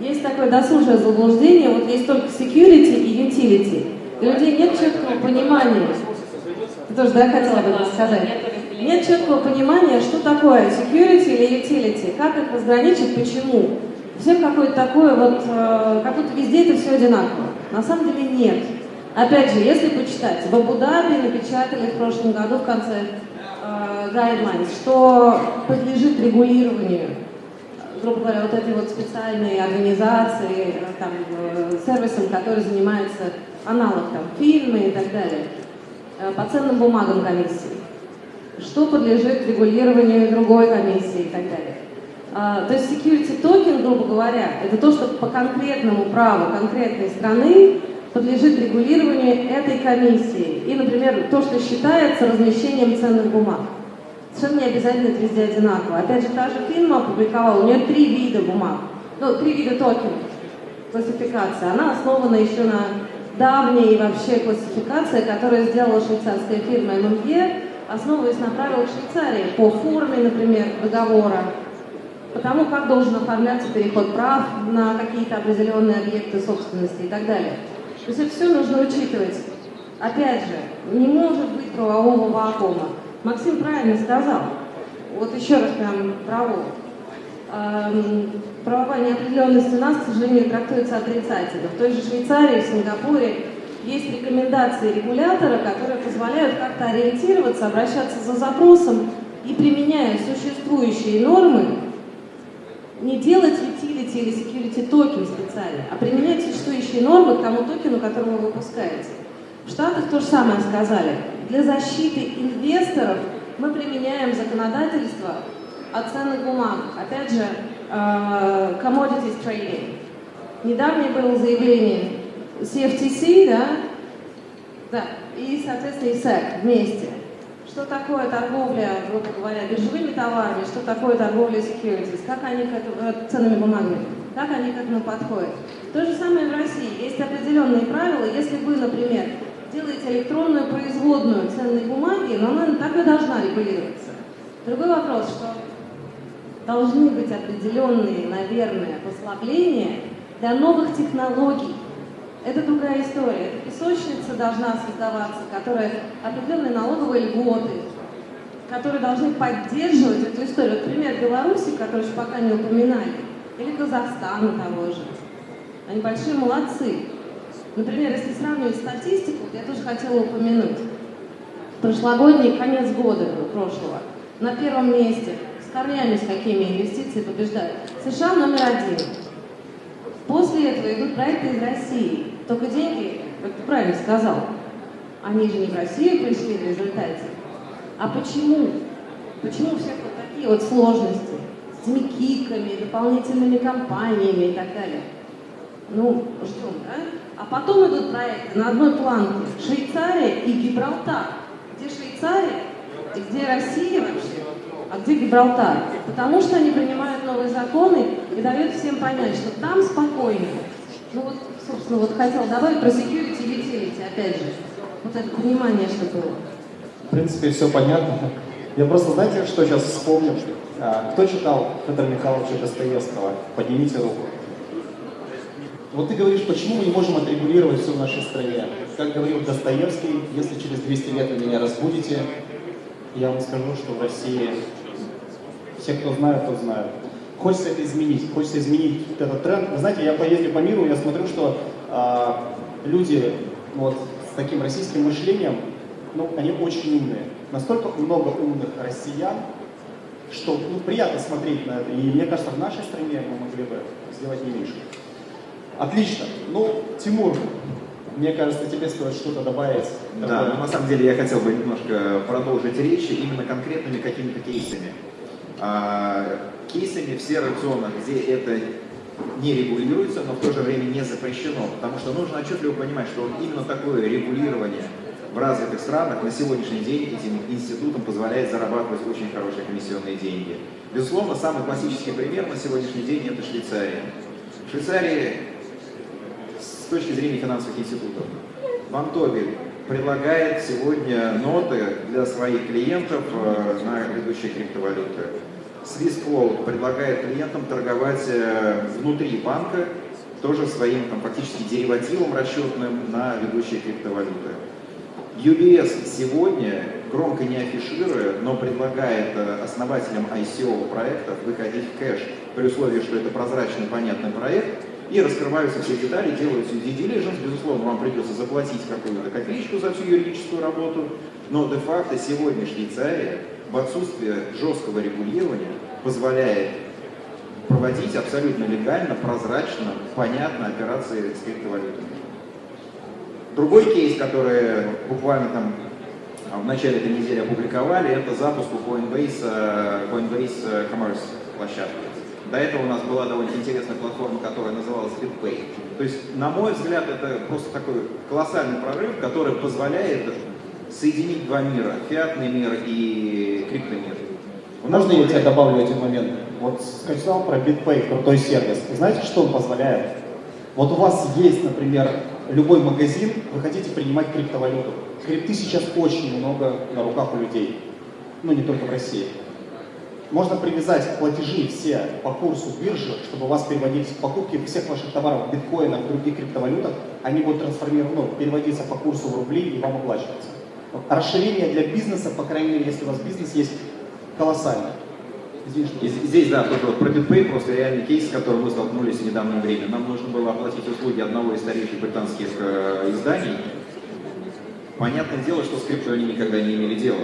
[SPEAKER 4] есть такое досужее заблуждение, вот есть только security и utility. У людей нет четкого понимания. Ты тоже, да, хотела бы это сказать? Нет четкого понимания, что такое security или utility, как их разграничить, почему. Всем какое-то такое вот, э, как будто везде это все одинаково. На самом деле нет. Опять же, если почитать, в Абу-Даби напечатали в прошлом году в конце э, guidelines, что подлежит регулированию, грубо говоря, вот этой вот специальной организации, э, там, э, сервисом, который занимается аналог там, фильмы и так далее, э, по ценным бумагам комиссии, что подлежит регулированию другой комиссии и так далее. А, то есть security токен, грубо говоря, это то, что по конкретному праву конкретной страны подлежит регулированию этой комиссии. И, например, то, что считается размещением ценных бумаг. Совершенно не обязательно это везде одинаково. Опять же, та же фирма опубликовала, у нее три вида бумаг, ну, три вида токенов, классификация. Она основана еще на давней вообще классификации, которую сделала швейцарская фирма ММЕ, основываясь на правилах Швейцарии по форме, например, договора, потому как должен оформляться переход прав на какие-то определенные объекты собственности и так далее. То есть это все нужно учитывать. Опять же, не может быть правового вакуума. Максим правильно сказал. Вот еще раз прям право. Эм, правовая неопределенность у нас, к сожалению, трактуется отрицательно. В той же Швейцарии, в Сингапуре есть рекомендации регулятора, которые позволяют как-то ориентироваться, обращаться за запросом и применяя существующие нормы, не делать utility или security токен специально, а применять существующие нормы к тому токену, который вы выпускаете. В Штатах то же самое сказали. Для защиты инвесторов мы применяем законодательство о ценных бумаг. Опять же, uh, commodities trading. Недавнее было заявление CFTC, да, да, и, соответственно, и SEC вместе что такое торговля, грубо говоря, биржевыми товарами, что такое торговля securities, как они к этому, э, ценными бумагами, как они к этому подходят. То же самое в России. Есть определенные правила. Если вы, например, делаете электронную производную ценной бумаги, но она так и должна регулироваться. Другой вопрос, что должны быть определенные, наверное, послабления для новых технологий, это другая история. Это песочница должна создаваться, которая определенные налоговые льготы, которые должны поддерживать эту историю. Вот пример Беларуси, который еще пока не упоминали, или Казахстана того же. Они большие молодцы. Например, если сравнивать статистику, я тоже хотела упомянуть. Прошлогодний конец года прошлого. На первом месте. С корнями с какими инвестиции побеждают. США номер один. После этого идут проекты из России. Только деньги, как ты правильно сказал, они же не в Россию пришли в результате. А почему? Почему всех вот такие вот сложности с микиками, дополнительными компаниями и так далее? Ну, ждем, да? А потом идут проекты на одной планке. Швейцария и Гибралтар. Где Швейцария где Россия вообще? А где Гибралтар? Потому что они принимают новые законы и дают всем понять, что там спокойно, Ну вот, собственно, вот хотел добавить про security и utility, опять же. Вот это понимание, что было.
[SPEAKER 1] В принципе, все понятно. Я просто, знаете, что сейчас вспомнил? А, кто читал Федора Михайловича Достоевского? Поднимите руку. Вот ты говоришь, почему мы не можем отрегулировать все в нашей стране? Как говорил Достоевский, если через 200 лет вы меня разбудите, я вам скажу, что в России все, кто знают, то знают. Хочется это изменить, хочется изменить этот тренд. Вы знаете, я поездил по миру, я смотрю, что а, люди вот, с таким российским мышлением, ну, они очень умные. Настолько много умных россиян, что ну, приятно смотреть на это. И мне кажется, в нашей стране мы могли бы сделать не меньше. Отлично. Ну, Тимур, мне кажется, тебе стоит что-то добавить.
[SPEAKER 7] Да, но на самом деле я хотел бы немножко продолжить речь именно конкретными какими-то кейсами. А, кейсами в серых зонах, где это не регулируется, но в то же время не запрещено, потому что нужно отчетливо понимать, что именно такое регулирование в развитых странах на сегодняшний день этим институтам позволяет зарабатывать очень хорошие комиссионные деньги. Безусловно, самый классический пример на сегодняшний день это Швейцария. В Швейцарии с точки зрения финансовых институтов Вантоби предлагает сегодня ноты для своих клиентов э, на ведущие криптовалюты. Swissquote предлагает клиентам торговать э, внутри банка тоже своим там, фактически деривативом расчетным на ведущие криптовалюты. UBS сегодня, громко не афишируя, но предлагает э, основателям ICO проектов выходить в кэш при условии, что это прозрачный, понятный проект, и раскрываются все детали, делаются due diligence, безусловно, вам придется заплатить какую-то копеечку за всю юридическую работу, но де-факто сегодня Швейцария в отсутствие жесткого регулирования позволяет проводить абсолютно легально, прозрачно, понятно операции с криптовалютами. Другой кейс, который буквально там в начале этой недели опубликовали, это запуск у Coinbase, э, Coinbase Commerce площадки. До этого у нас была довольно интересная платформа, которая называлась BitPay. То есть, на мой взгляд, это просто такой колоссальный прорыв, который позволяет соединить два мира, фиатный мир и криптомир.
[SPEAKER 1] Можно я тебя добавлю один момент? Вот сказал про BitPay, крутой сервис. Знаете, что он позволяет? Вот у вас есть, например, любой магазин, вы хотите принимать криптовалюту. Крипты сейчас очень много на руках у людей. Ну, не только в России. Можно привязать платежи все по курсу биржи, чтобы вас переводились покупки всех ваших товаров в биткоинах, в других криптовалютах, они будут трансформированы, переводиться по курсу в рубли и вам оплачиваться. Расширение для бизнеса, по крайней мере, если у вас бизнес есть, колоссальное.
[SPEAKER 7] И здесь, да, только вот про BitPay просто реальный кейс, с которым мы столкнулись в недавнее время. Нам нужно было оплатить услуги одного из старейших британских э, изданий. Понятное дело, что с крипто они никогда не имели дела.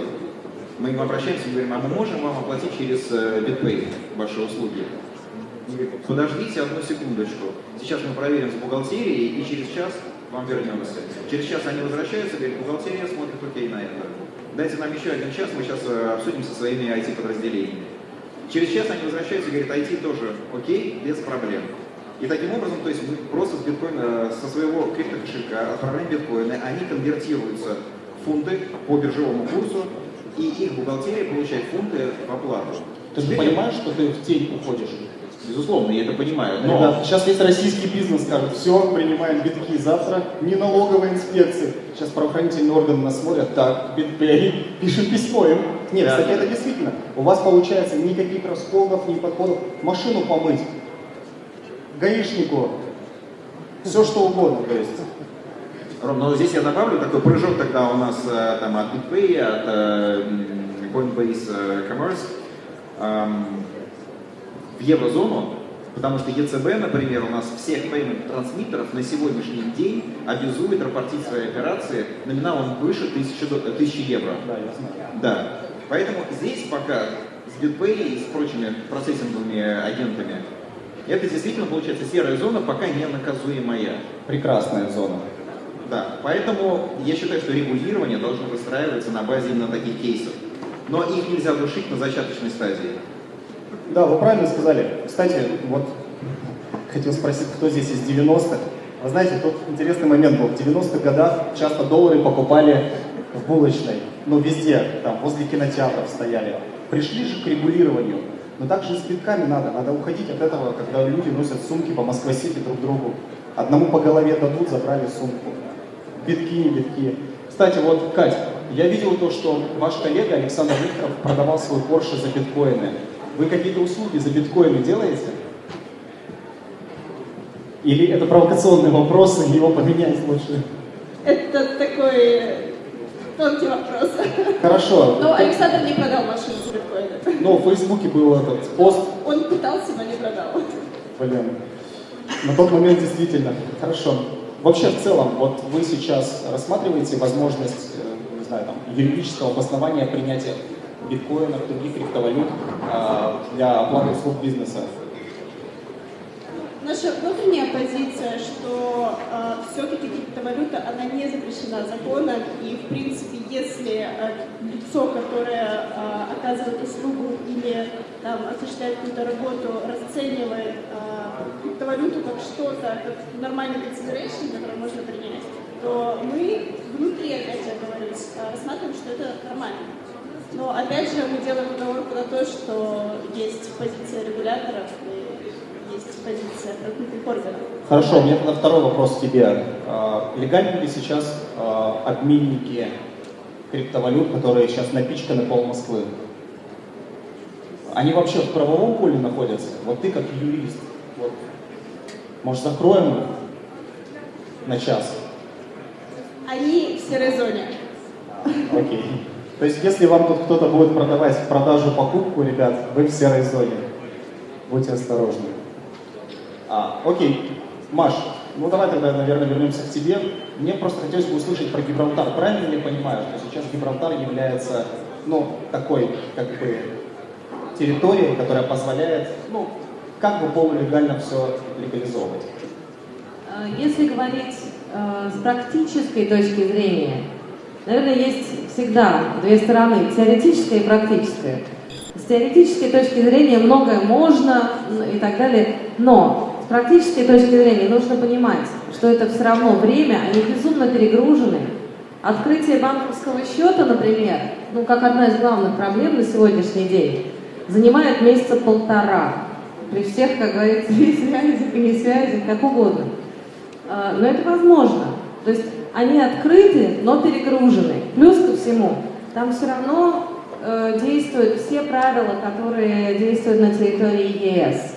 [SPEAKER 7] Мы им обращаемся и говорим, а мы можем вам оплатить через э, BitPay ваши услуги? Подождите одну секундочку. Сейчас мы проверим с бухгалтерией и через час вам вернемся. Через час они возвращаются, говорят, бухгалтерия смотрит окей на это. Дайте нам еще один час, мы сейчас э, обсудим со своими IT-подразделениями. Через час они возвращаются и говорят, IT тоже окей, без проблем. И таким образом, то есть мы просто с биткоина, со своего криптокошелька отправляем биткоины, они конвертируются в фунты по биржевому курсу, и их бухгалтерия получает фунты в оплату.
[SPEAKER 1] Ты же понимаешь, что ты в тень уходишь?
[SPEAKER 7] Безусловно, я это понимаю. Но...
[SPEAKER 1] Ребят, сейчас весь российский бизнес скажет, все, принимаем битки завтра, не налоговая инспекция. Сейчас правоохранительные органы нас смотрят, так, битпей, пишем письмо им. Нет, да, кстати, да. это действительно. У вас получается никаких расходов, ни подходов. Машину помыть, гаишнику, все что угодно, то есть.
[SPEAKER 7] Ром, но здесь я добавлю такой прыжок тогда у нас э, там от BitPay, от э, Coinbase э, Commerce эм, в еврозону, потому что ЕЦБ, например, у нас всех payment трансмиттеров на сегодняшний день обязует рапортить свои операции номиналом выше 1000, 1000 евро.
[SPEAKER 1] Да, я знаю.
[SPEAKER 7] Да. Поэтому здесь пока с BitPay и с прочими процессинговыми агентами это действительно получается серая зона, пока не наказуемая.
[SPEAKER 1] Прекрасная зона.
[SPEAKER 7] Да, поэтому я считаю, что регулирование должно выстраиваться на базе именно таких кейсов. Но их нельзя душить на зачаточной стадии.
[SPEAKER 1] Да, вы правильно сказали. Кстати, вот хотел спросить, кто здесь из 90-х. Вы знаете, тут интересный момент был. В 90-х годах часто доллары покупали в булочной, ну везде, там, возле кинотеатров стояли. Пришли же к регулированию. Но также и с битками надо. Надо уходить от этого, когда люди носят сумки по Москве-Сити друг другу. Одному по голове дадут, забрали сумку. Битки, не битки. Кстати, вот, Кать, я видел то, что ваш коллега Александр Викторов продавал свой Porsche за биткоины. Вы какие-то услуги за биткоины делаете? Или это провокационный вопрос, и его поменять лучше?
[SPEAKER 6] Это такой тонкий вопрос.
[SPEAKER 1] Хорошо.
[SPEAKER 6] Но Александр не продал машину за биткоины.
[SPEAKER 1] Ну, в Фейсбуке был этот пост.
[SPEAKER 6] Он пытался, но не продал.
[SPEAKER 1] Блин. На тот момент действительно. Хорошо. Вообще, в целом, вот вы сейчас рассматриваете возможность, э, не знаю, там, юридического обоснования принятия биткоинов, других криптовалют э, для оплаты услуг бизнеса?
[SPEAKER 6] Наша внутренняя позиция, что э, все-таки криптовалюта, она не запрещена законом, и, в принципе, если э, лицо, которое э, оказывает услугу или там, осуществляет какую-то работу, расценивает э, криптовалюту как что-то, как нормальный consideration, который можно принять, то мы внутри, опять же, говорю, э, рассматриваем, что это нормально. Но, опять же, мы делаем уговорку на то, что есть позиция регуляторов, есть позиция правоохранительных органов.
[SPEAKER 1] Хорошо, у меня тогда второй вопрос к тебе. А, легальны ли сейчас а, обменники криптовалют, которые сейчас напичканы пол Москвы? Они вообще в правовом поле находятся? Вот ты как юрист, может закроем их на час?
[SPEAKER 6] Они в серой зоне.
[SPEAKER 1] Окей. То есть если вам тут кто-то будет продавать в продажу покупку, ребят, вы в серой зоне. Будьте осторожны. А, окей. Маш, ну давай тогда, наверное, вернемся к тебе. Мне просто хотелось бы услышать про Гибралтар. Правильно ли я понимаю, что сейчас Гибралтар является, ну, такой, как бы, территорией, которая позволяет, ну, как бы полулегально все легализовывать?
[SPEAKER 4] Э, если говорить э, с практической точки зрения, наверное, есть всегда две стороны, теоретическая и практическая. С теоретической точки зрения многое можно и так далее, но практической точки зрения нужно понимать, что это все равно время, они безумно перегружены. Открытие банковского счета, например, ну как одна из главных проблем на сегодняшний день, занимает месяца полтора. При всех, как говорится, и связях, и не связях, как угодно. А, но это возможно. То есть они открыты, но перегружены. Плюс ко всему, там все равно э, действуют все правила, которые действуют на территории ЕС.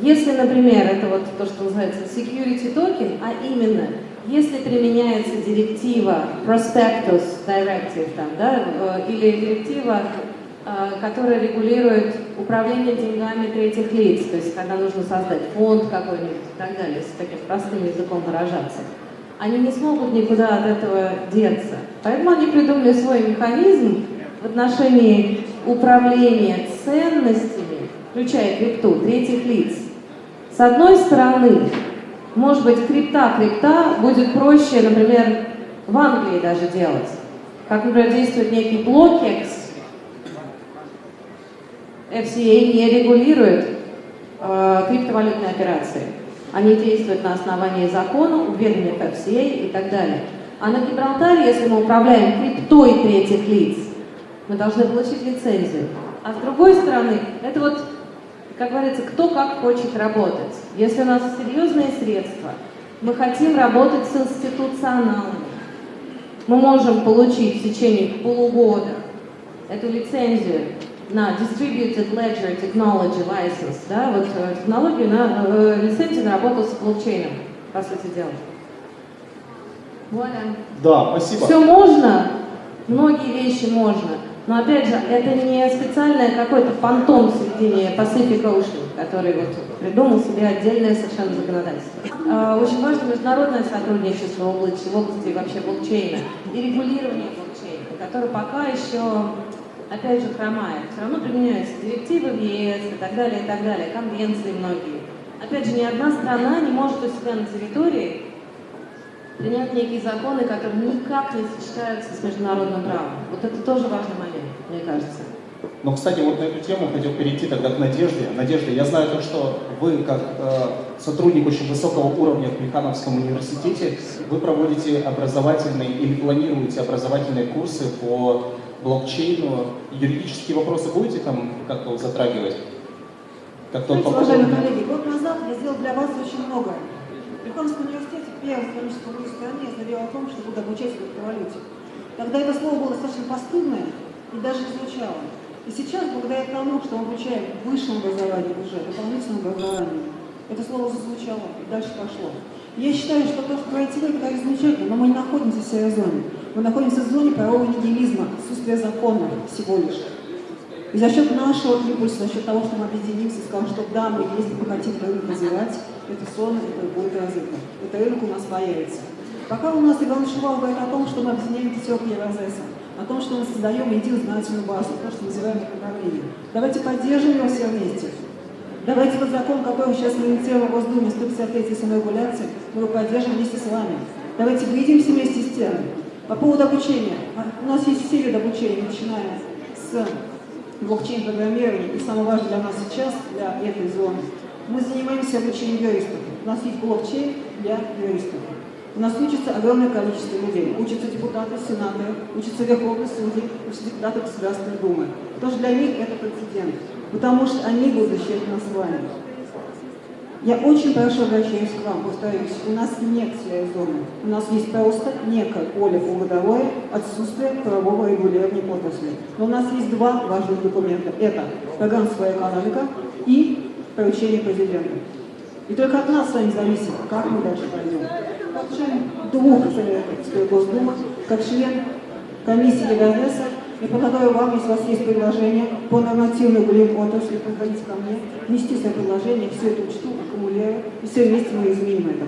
[SPEAKER 4] Если, например, это вот то, что называется security token, а именно, если применяется директива Prospectus Directive, там, да, э, или директива, которая регулирует управление деньгами третьих лиц, то есть когда нужно создать фонд какой-нибудь и так далее, если таким простым языком выражаться, они не смогут никуда от этого деться. Поэтому они придумали свой механизм в отношении управления ценностями, включая крипту, третьих лиц, с одной стороны, может быть, крипта-крипта будет проще, например, в Англии даже делать. Как, например, действует некий блокекс. FCA не регулирует э, криптовалютные операции. Они действуют на основании закона, уверенных FCA и так далее. А на Гибралтаре, если мы управляем криптой третьих лиц, мы должны получить лицензию. А с другой стороны, это вот как говорится, кто как хочет работать. Если у нас серьезные средства, мы хотим работать с институционалами, мы можем получить в течение полугода эту лицензию на Distributed Ledger Technology License, да, вот э, технологию на э, лицензию на работу с блокчейном, по сути дела.
[SPEAKER 1] Вуаля. Да, спасибо.
[SPEAKER 4] Все можно, многие вещи можно. Но опять же, это не специальное какой-то фантом в середине Pacific Ocean, который вот придумал себе отдельное совершенно законодательство. А, очень важно международное сотрудничество в области, в области вообще блокчейна и регулирование блокчейна, которое пока еще, опять же, хромает. Все равно применяются директивы в ЕС и так далее, и так далее, конвенции многие. Опять же, ни одна страна не может у себя на территории принять некие законы, которые никак не сочетаются с международным правом. Вот это тоже важный момент, мне кажется.
[SPEAKER 1] Ну, кстати, вот на эту тему хотел перейти тогда к Надежде. Надежда, я знаю то, что вы, как э, сотрудник очень высокого уровня в Плехановском университете, вы проводите образовательные или планируете образовательные курсы по блокчейну. Юридические вопросы будете там как-то затрагивать?
[SPEAKER 5] Как Знаете, уважаемые коллеги, год назад я сделал для вас очень много. В Британском университете первой экономической стране я заявила о том, что буду обучать в криптовалюте. Тогда это слово было достаточно постыдное и даже не звучало. И сейчас, благодаря тому, что мы обучаем высшему образованию уже, дополнительному образованию, это слово зазвучало и дальше пошло. Я считаю, что то, что говорите вы, это замечательно, но мы не находимся в серой зоне. Мы находимся в зоне правового нигилизма, отсутствия законов всего лишь. И за счет нашего импульса, за счет того, что мы объединимся скажем, что да, мы, если мы хотим рынок развивать, это сон, это будет развито. Это рынок у нас появится. Пока у нас Иван Шувал говорит о том, что мы объединяем пятерку Евразеса, о том, что мы создаем единую знательную базу, то, что называем направление. Давайте поддержим его все вместе. Давайте тот закон, сейчас мы инициируем в Госдуме, 153 саморегуляции, мы его поддержим вместе с вами. Давайте выйдемся вместе с тем. По поводу обучения. У нас есть виды обучения, начиная с блокчейн-программирования, и самое важное для нас сейчас, для этой зоны, мы занимаемся обучением юристов. У нас есть блокчейн для юристов. У нас учится огромное количество людей. Учатся депутаты, сенаторы, учатся верховные судьи, учатся депутаты Государственной Думы. Что для них это прецедент. Потому что они будут защищать нас с вами. Я очень прошу обращаюсь к вам, повторюсь, у нас нет своей зоны. У нас есть просто некое поле полугодовое отсутствие правового регулирования отрасли. Но у нас есть два важных документа. Это программа «Своя экономика» и поручение президента. И только от нас с вами зависит, как мы дальше пойдем. Как член двух советов Госдумы, как член комиссии Левианеса, я предлагаю вам, если у вас есть предложение по нормативной регулированию отрасли, приходите ко мне, внести свое предложение, все это учту, аккумулирую, и все вместе мы изменим это.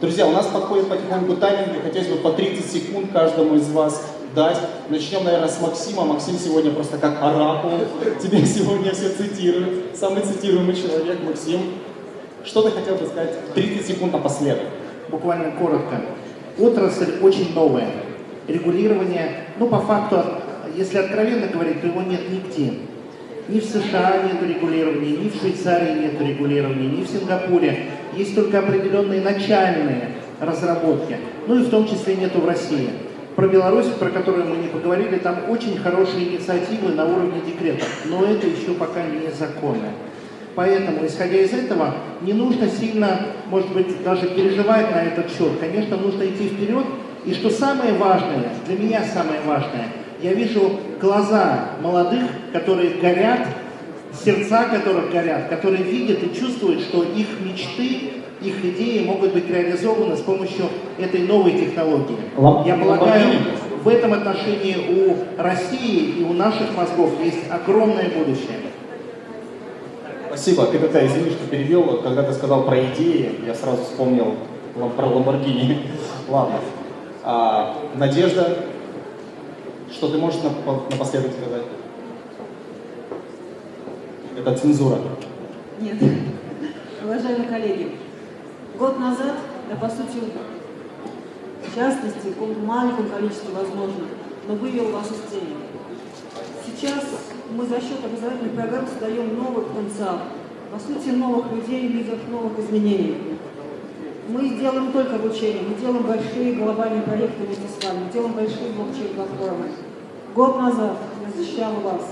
[SPEAKER 1] Друзья, у нас подходит потихоньку тайминг, и хотелось бы по 30 секунд каждому из вас дать. Начнем, наверное, с Максима. Максим сегодня просто как оракул. Тебе сегодня все цитируют. Самый цитируемый человек, Максим. Что ты хотел бы сказать? 30 секунд напоследок.
[SPEAKER 2] Буквально коротко. Отрасль очень новая. Регулирование, ну, по факту, если откровенно говорить, то его нет нигде. Ни в США нет регулирования, ни в Швейцарии нет регулирования, ни в Сингапуре. Есть только определенные начальные разработки. Ну и в том числе нету в России. Про Беларусь, про которую мы не поговорили, там очень хорошие инициативы на уровне декретов, но это еще пока не законы. Поэтому, исходя из этого, не нужно сильно, может быть, даже переживать на этот счет. Конечно, нужно идти вперед. И что самое важное, для меня самое важное – я вижу глаза молодых, которые горят, сердца которых горят, которые видят и чувствуют, что их мечты, их идеи могут быть реализованы с помощью этой новой технологии. Я полагаю, в этом отношении у России и у наших мозгов есть огромное будущее.
[SPEAKER 1] Спасибо. Ты какая, извини, что перевел. Когда ты сказал про идеи, я сразу вспомнил про Ламборгини. Ладно. А, Надежда, что ты можешь напоследок сказать? Это цензура.
[SPEAKER 5] Нет. Уважаемые коллеги, год назад, да по сути, в частности, в каком-то маленьком количестве возможно, но вывел вас из тени. Сейчас мы за счет образовательных программ создаем новый потенциал, по сути, новых людей, лидеров новых изменений. Мы делаем только обучение, мы делаем большие глобальные проекты вместе с вами, мы делаем большие блокчейн-платформы. Год назад я защищала вас.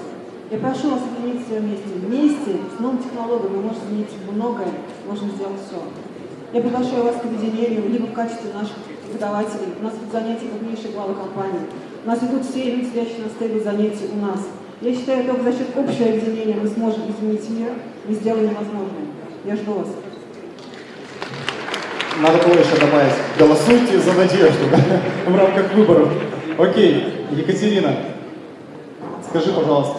[SPEAKER 5] Я прошу вас объединить все вместе. Вместе с новым технологией мы можем изменить многое, можем сделать все. Я приглашаю вас к объединению, либо в качестве наших преподавателей. У нас идут занятия крупнейшие главы компании. У нас идут все люди, сидящие на стеле занятий у нас. Я считаю, только за счет общего объединения мы сможем изменить мир и сделаем невозможное. Я жду вас.
[SPEAKER 1] Надо было еще добавить, голосуйте за надежду в рамках выборов. Окей, Екатерина, скажи, пожалуйста,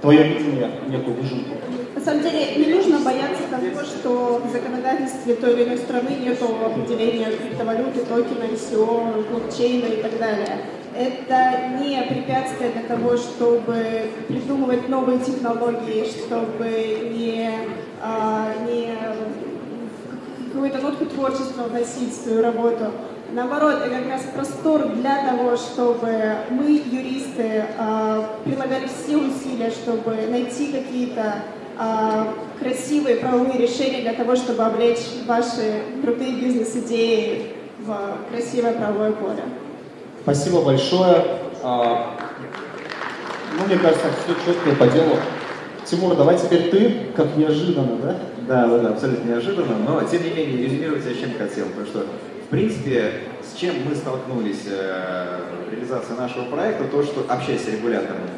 [SPEAKER 1] твое видение, некую выжимку.
[SPEAKER 6] На самом деле не нужно бояться того, что в законодательстве той или иной страны нет определения криптовалюты, токена, ICO, блокчейна и так далее. Это не препятствие для того, чтобы придумывать новые технологии, чтобы не, а, не какую-то нотку творчества вносить в свою работу. Наоборот, это как раз простор для того, чтобы мы, юристы, а, прилагали все усилия, чтобы найти какие-то а, красивые правовые решения для того, чтобы облечь ваши крутые бизнес-идеи в красивое правовое поле.
[SPEAKER 1] Спасибо большое. А, ну, мне кажется, все четко по делу. Тимур, давай теперь ты, как неожиданно, да?
[SPEAKER 7] Да, да, да, абсолютно неожиданно, но тем не менее резюмировать я чем хотел, потому что в принципе с чем мы столкнулись э, в реализации нашего проекта, то, что общаясь с регуляторами,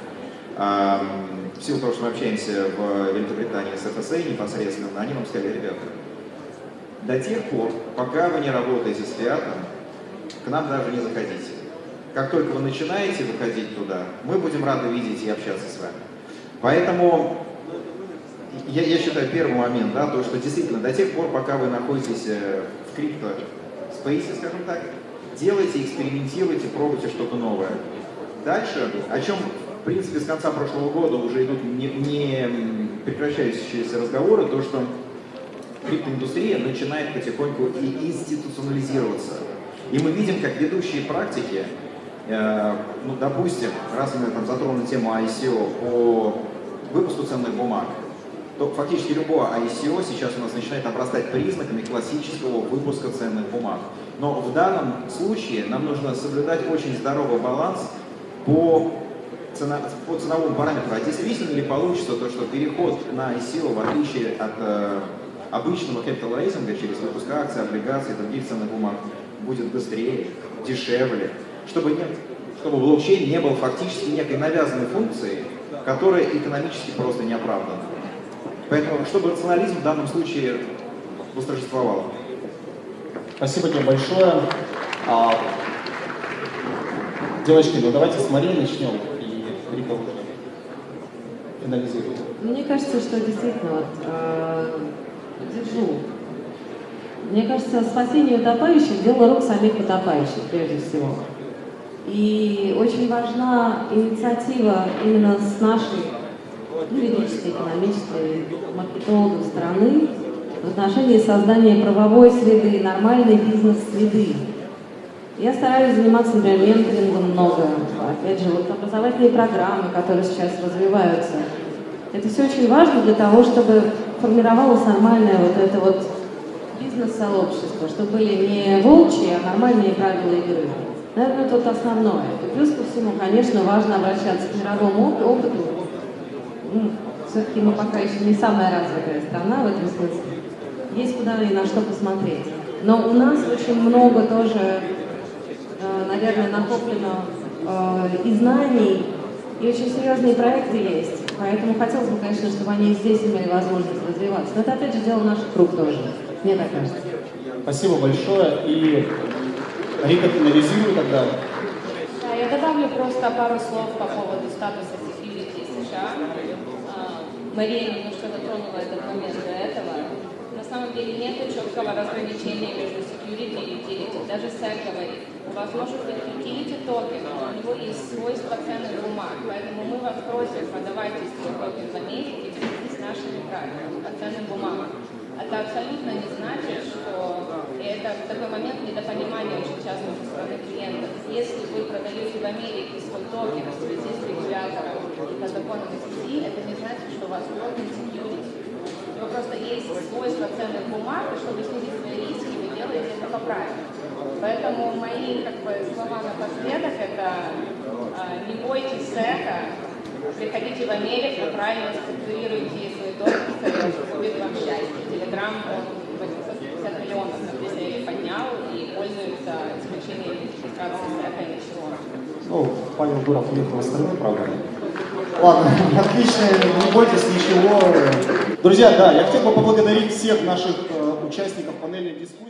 [SPEAKER 7] э, в силу того, что мы общаемся в Великобритании с ФСА непосредственно, они нам сказали, ребята, до тех пор, пока вы не работаете с Фиатом, к нам даже не заходите. Как только вы начинаете выходить туда, мы будем рады видеть и общаться с вами. Поэтому я, я считаю первый момент, да, то, что действительно до тех пор, пока вы находитесь э, в крипто спейсе, скажем так, делайте, экспериментируйте, пробуйте что-то новое. Дальше, о чем, в принципе, с конца прошлого года уже идут не, не прекращающиеся разговоры, то, что криптоиндустрия начинает потихоньку и институционализироваться. И мы видим, как ведущие практики, э, ну, допустим, раз мы там затронули тему ICO по выпуску ценных бумаг, то фактически любое ICO сейчас у нас начинает обрастать признаками классического выпуска ценных бумаг. Но в данном случае нам нужно соблюдать очень здоровый баланс по, цена, по ценовому параметру. А действительно ли получится то, что переход на ICO, в отличие от э, обычного капиталайзинга через выпуск акций, облигаций и других ценных бумаг, будет быстрее, дешевле, чтобы, нет, чтобы блокчейн не был фактически некой навязанной функцией, которая экономически просто не оправдана. Поэтому, чтобы рационализм в данном случае восторжествовал.
[SPEAKER 1] Спасибо тебе большое. А, девочки, ну давайте с Марией начнем, и Рика уже финализирует.
[SPEAKER 4] Мне кажется, что действительно, вот, э, держу. Мне кажется, спасение утопающих – дело рук самих утопающих, прежде всего. И очень важна инициатива именно с нашей юридической, экономической, маркетологов страны в отношении создания правовой среды, нормальной бизнес-среды. Я стараюсь заниматься, например, менторингом много. Опять же, вот образовательные программы, которые сейчас развиваются. Это все очень важно для того, чтобы формировалось нормальное вот это вот бизнес-сообщество, чтобы были не волчьи, а нормальные правила игры. Наверное, это вот основное. И плюс ко всему, конечно, важно обращаться к мировому опыту, ну, все-таки мы пока еще не самая развитая страна в этом смысле. Есть куда и на что посмотреть. Но у нас очень много тоже, э, наверное, накоплено э, и знаний, и очень серьезные проекты есть. Поэтому хотелось бы, конечно, чтобы они здесь имели возможность развиваться. Но это, опять же, дело наших рук тоже, мне так кажется.
[SPEAKER 1] Спасибо большое. И Рика финализирует тогда.
[SPEAKER 3] Да, я добавлю просто пару слов по поводу статуса Мария немножко затронула этот момент до этого. На самом деле нет четкого разграничения между security и utility. Даже SEC говорит, у вас может быть utility токен, у него есть свойства ценных бумаг, поэтому мы вас просим, продавайте свой токен в Америке с нашими правилами по ценным бумагам. Это абсолютно не значит, что и это такой момент недопонимания очень часто со стороны клиентов. Если вы продаете в Америке свой токен в связи с регулятором и по законам SEC, это не значит, что у вас security. У него просто есть свойства ценных бумаг, и чтобы снизить свои риски, вы делаете это по правилам. Поэтому мои как бы, слова напоследок это а, не бойтесь сека, приходите в Америку, правильно структурируйте свои допуски, будет вам счастье. Телеграм, он 850 миллионов, если поднял и пользуется исключением идентификации сека и ничего.
[SPEAKER 1] Ну, Павел Дуров уехал в страну, правда? Ладно, отлично, не бойтесь ничего. Друзья, да, я хотел бы поблагодарить всех наших э, участников панельной дискуссии.